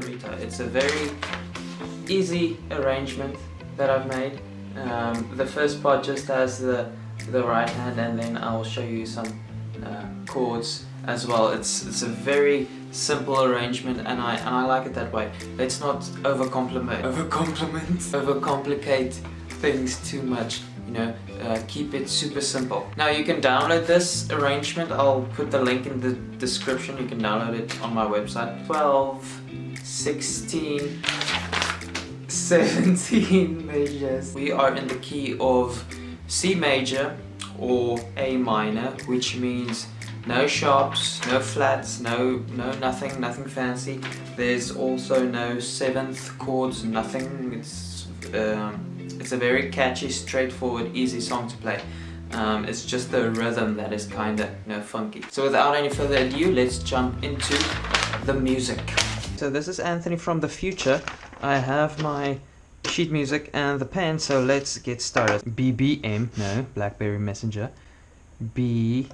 Senorita. It's a very easy arrangement that I've made. Um, the first part just has the, the right hand and then I'll show you some uh, chords as well. It's, it's a very simple arrangement and I, and I like it that way. Let's not overcomplicate, overcomplicate, overcomplicate things too much you know, uh, keep it super simple. Now you can download this arrangement, I'll put the link in the description, you can download it on my website. 12, 16, 17 measures. We are in the key of C major or A minor, which means no sharps, no flats, no no nothing, nothing fancy. There's also no seventh chords, nothing. It's um, it's a very catchy, straightforward, easy song to play. Um, it's just the rhythm that is kinda you know, funky. So without any further ado, let's jump into the music. So this is Anthony from the future. I have my sheet music and the pen, so let's get started. BBM, no, Blackberry Messenger. BPM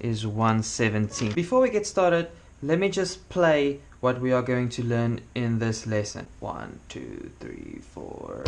is 117. Before we get started, let me just play what we are going to learn in this lesson. One, two, three, four.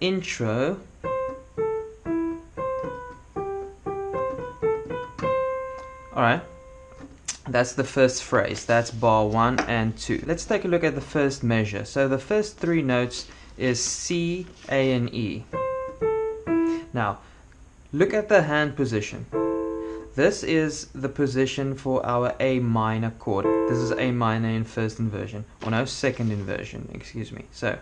Intro. Alright that's the first phrase. That's bar 1 and 2 let's take a look at the first measure. So the first three notes is C, A and E. Now look at the hand position. This is the position for our A minor chord. This is A minor in first inversion. Or no second inversion. Excuse me. So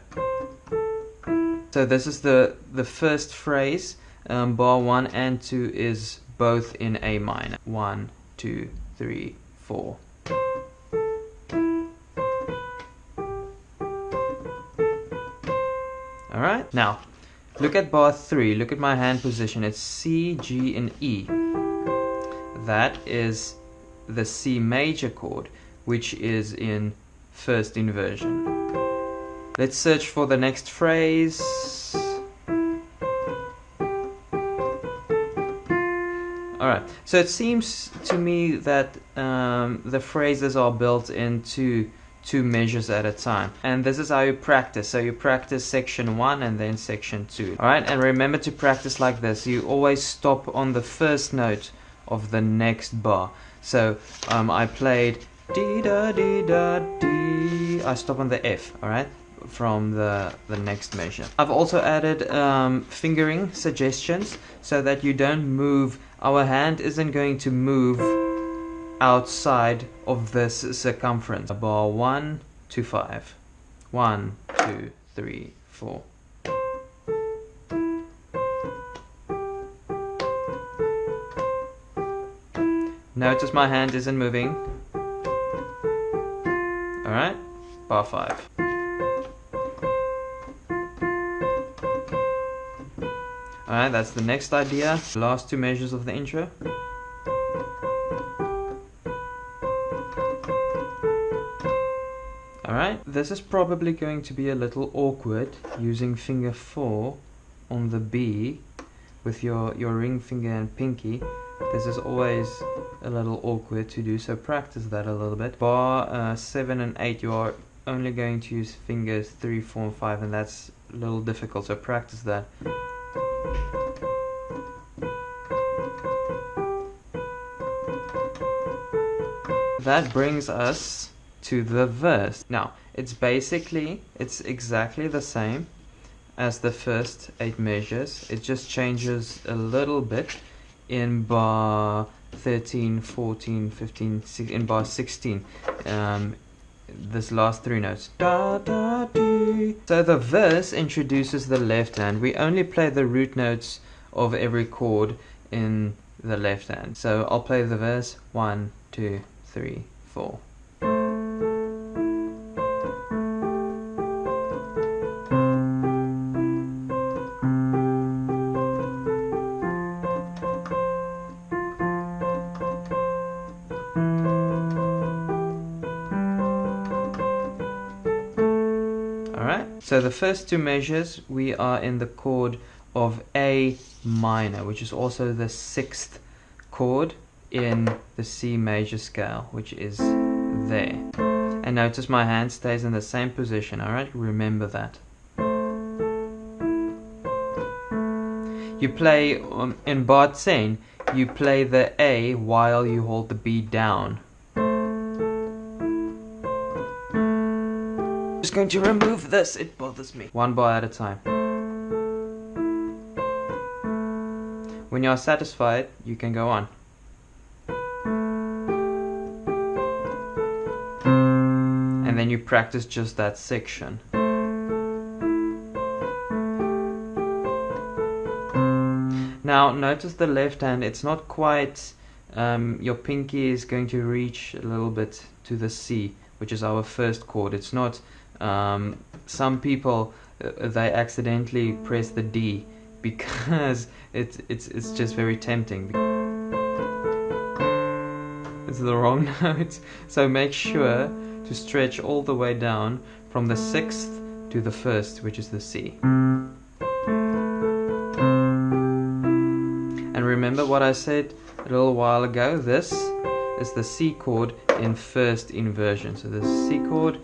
so this is the, the first phrase. Um, bar 1 and 2 is both in A minor. One, two, three, four. Alright, now look at bar 3. Look at my hand position. It's C, G, and E. That is the C major chord, which is in first inversion. Let's search for the next phrase. Alright, so it seems to me that um, the phrases are built into two measures at a time. And this is how you practice. So you practice section 1 and then section 2. Alright, and remember to practice like this. You always stop on the first note of the next bar. So um, I played dee da dee da dee. I stop on the F, alright? From the, the next measure. I've also added um, fingering suggestions so that you don't move, our hand isn't going to move outside of this circumference. Bar 1 to 5. 1, 2, 3, 4. Notice my hand isn't moving. Alright, bar 5. Alright, that's the next idea. Last two measures of the intro. Alright, this is probably going to be a little awkward using finger 4 on the B with your, your ring finger and pinky. This is always a little awkward to do, so practice that a little bit. Bar uh, 7 and 8 you are only going to use fingers 3, 4 and 5 and that's a little difficult, so practice that. That brings us to the verse. Now, it's basically, it's exactly the same as the first eight measures. It just changes a little bit in bar 13, 14, 15, 16, in bar 16. Um, this last three notes. Da, da, So the verse introduces the left hand. We only play the root notes of every chord in the left hand. So I'll play the verse one, two, three, four. So the first two measures, we are in the chord of A minor, which is also the sixth chord in the C major scale, which is there. And notice my hand stays in the same position, alright? Remember that. You play, um, in bar 10, you play the A while you hold the B down. Going to remove this, it bothers me. One bar at a time. When you are satisfied, you can go on. And then you practice just that section. Now notice the left hand, it's not quite, um, your pinky is going to reach a little bit to the C, which is our first chord. It's not um, some people uh, they accidentally press the D because it's it's it's just very tempting. It's the wrong note. So make sure to stretch all the way down from the sixth to the first, which is the C. And remember what I said a little while ago, this is the C chord in first inversion. So the C chord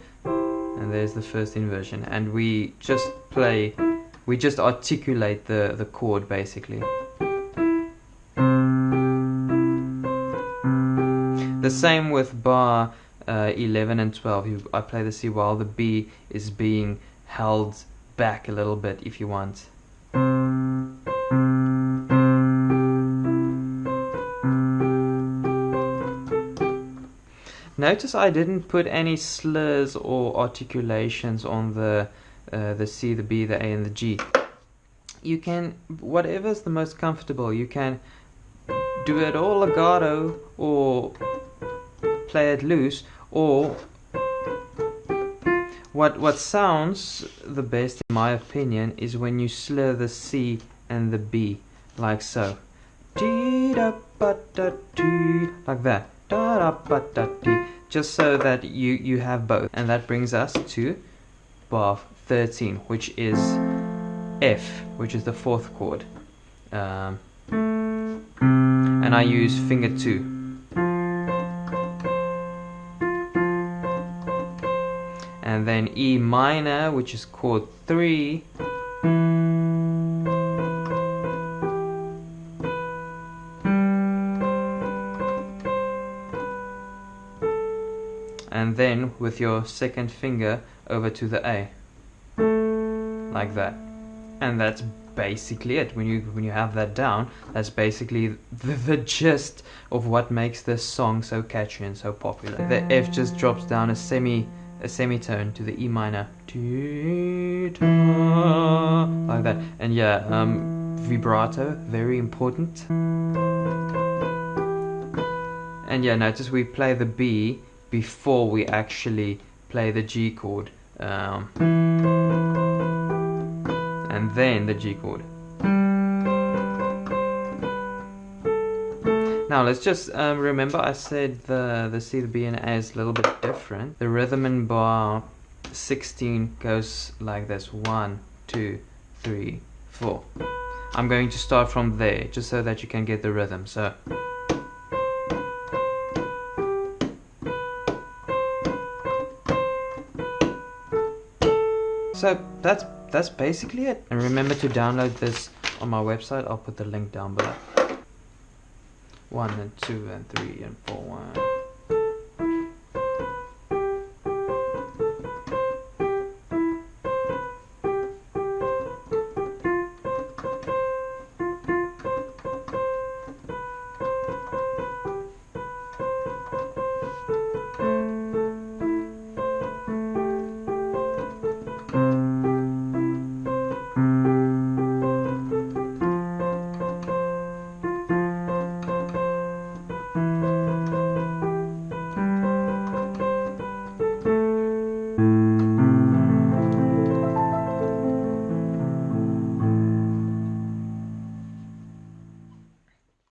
and there's the first inversion. And we just play we just articulate the the chord basically. The same with bar uh, 11 and 12 you, I play the C while the B is being held back a little bit if you want Notice I didn't put any slurs or articulations on the uh, the C, the B, the A, and the G. You can, whatever's the most comfortable, you can do it all legato or play it loose or what what sounds the best in my opinion is when you slur the C and the B like so. Like that just so that you, you have both. And that brings us to bar 13, which is F, which is the fourth chord. Um, and I use finger 2. And then E minor, which is chord 3. Then with your second finger over to the A. Like that. And that's basically it. When you when you have that down that's basically the, the gist of what makes this song so catchy and so popular. The F just drops down a semi a semitone to the E minor. Like that. And yeah um, vibrato very important. And yeah notice we play the B before we actually play the G chord um, and then the G chord. Now let's just um, remember I said the, the C, the B and A is a little bit different. The rhythm in bar 16 goes like this. One, two, three, four. I'm going to start from there just so that you can get the rhythm. So. So that's that's basically it. And remember to download this on my website. I'll put the link down below. One and two and three and four one